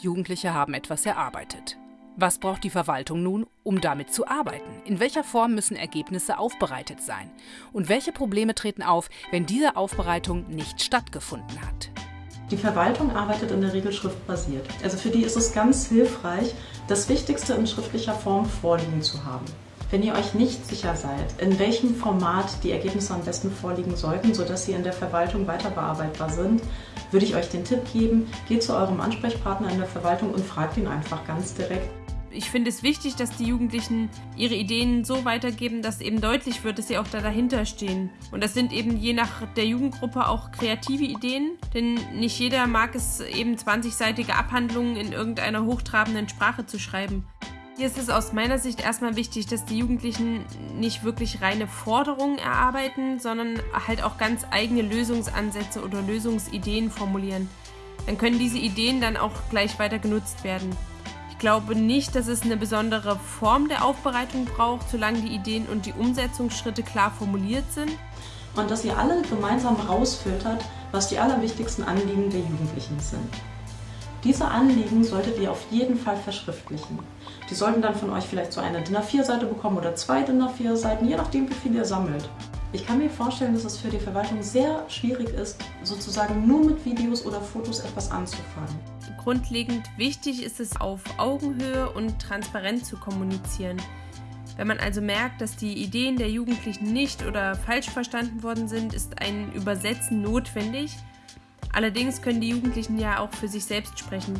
Jugendliche haben etwas erarbeitet. Was braucht die Verwaltung nun, um damit zu arbeiten? In welcher Form müssen Ergebnisse aufbereitet sein? Und welche Probleme treten auf, wenn diese Aufbereitung nicht stattgefunden hat? Die Verwaltung arbeitet in der Regel schriftbasiert. Also für die ist es ganz hilfreich, das Wichtigste in schriftlicher Form vorliegen zu haben. Wenn ihr euch nicht sicher seid, in welchem Format die Ergebnisse am besten vorliegen sollten, sodass sie in der Verwaltung weiter bearbeitbar sind, würde ich euch den Tipp geben, geht zu eurem Ansprechpartner in der Verwaltung und fragt ihn einfach ganz direkt. Ich finde es wichtig, dass die Jugendlichen ihre Ideen so weitergeben, dass eben deutlich wird, dass sie auch da dahinter stehen. Und das sind eben je nach der Jugendgruppe auch kreative Ideen, denn nicht jeder mag es eben 20-seitige Abhandlungen in irgendeiner hochtrabenden Sprache zu schreiben. Hier ist es aus meiner Sicht erstmal wichtig, dass die Jugendlichen nicht wirklich reine Forderungen erarbeiten, sondern halt auch ganz eigene Lösungsansätze oder Lösungsideen formulieren. Dann können diese Ideen dann auch gleich weiter genutzt werden. Ich glaube nicht, dass es eine besondere Form der Aufbereitung braucht, solange die Ideen und die Umsetzungsschritte klar formuliert sind. Und dass ihr alle gemeinsam rausfiltert, was die allerwichtigsten Anliegen der Jugendlichen sind. Diese Anliegen solltet ihr auf jeden Fall verschriftlichen. Die sollten dann von euch vielleicht so eine DIN A4-Seite bekommen oder zwei DIN A4-Seiten, je nachdem wie viel ihr sammelt. Ich kann mir vorstellen, dass es für die Verwaltung sehr schwierig ist, sozusagen nur mit Videos oder Fotos etwas anzufangen. Grundlegend wichtig ist es, auf Augenhöhe und transparent zu kommunizieren. Wenn man also merkt, dass die Ideen der Jugendlichen nicht oder falsch verstanden worden sind, ist ein Übersetzen notwendig – Allerdings können die Jugendlichen ja auch für sich selbst sprechen.